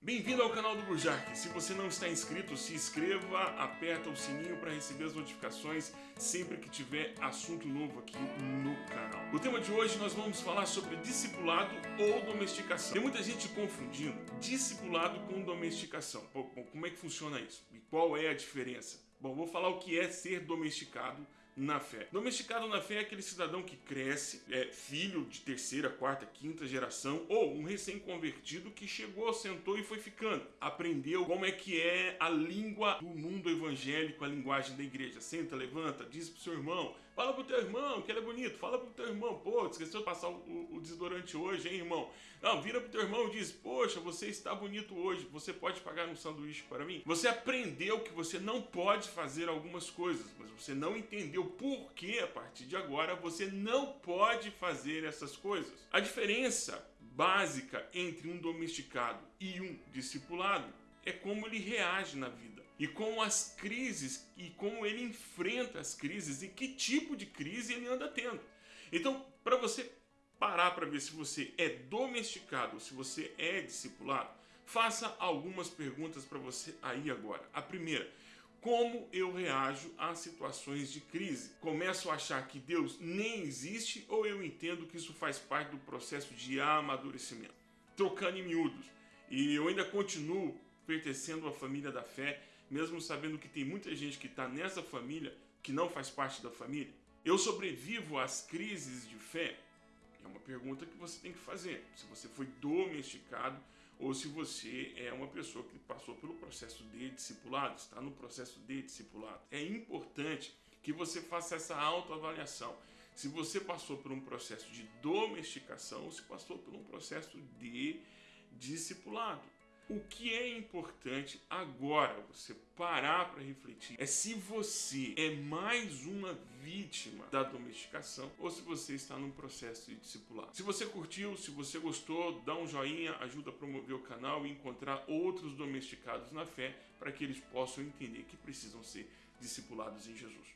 Bem-vindo ao canal do Burjac. Se você não está inscrito, se inscreva, aperta o sininho para receber as notificações sempre que tiver assunto novo aqui no canal. O tema de hoje nós vamos falar sobre discipulado ou domesticação. Tem muita gente confundindo discipulado com domesticação. Bom, como é que funciona isso? E qual é a diferença? Bom, vou falar o que é ser domesticado na fé. Domesticado na fé é aquele cidadão que cresce, é filho de terceira, quarta, quinta geração ou um recém-convertido que chegou, sentou e foi ficando. Aprendeu como é que é a língua do mundo evangélico, a linguagem da igreja. Senta, levanta, diz pro seu irmão, fala pro teu irmão que ele é bonito, fala pro teu irmão, pô, esqueceu de passar o, o desodorante hoje, hein, irmão? Não, vira pro teu irmão e diz, poxa, você está bonito hoje, você pode pagar um sanduíche para mim? Você aprendeu que você não pode fazer algumas coisas, mas você não entendeu por que a partir de agora você não pode fazer essas coisas. A diferença básica entre um domesticado e um discipulado é como ele reage na vida e com as crises e como ele enfrenta as crises e que tipo de crise ele anda tendo. Então, para você parar para ver se você é domesticado ou se você é discipulado, faça algumas perguntas para você aí agora. A primeira, como eu reajo a situações de crise? Começo a achar que Deus nem existe ou eu entendo que isso faz parte do processo de amadurecimento? Trocando em miúdos. E eu ainda continuo pertencendo à família da fé, mesmo sabendo que tem muita gente que está nessa família que não faz parte da família. Eu sobrevivo às crises de fé? É uma pergunta que você tem que fazer. Se você foi domesticado ou se você é uma pessoa que passou pelo processo de discipulado, está no processo de discipulado. É importante que você faça essa autoavaliação. Se você passou por um processo de domesticação ou se passou por um processo de discipulado. O que é importante agora você parar para refletir é se você é mais uma vítima da domesticação ou se você está num processo de discipulado. Se você curtiu, se você gostou, dá um joinha, ajuda a promover o canal e encontrar outros domesticados na fé para que eles possam entender que precisam ser discipulados em Jesus.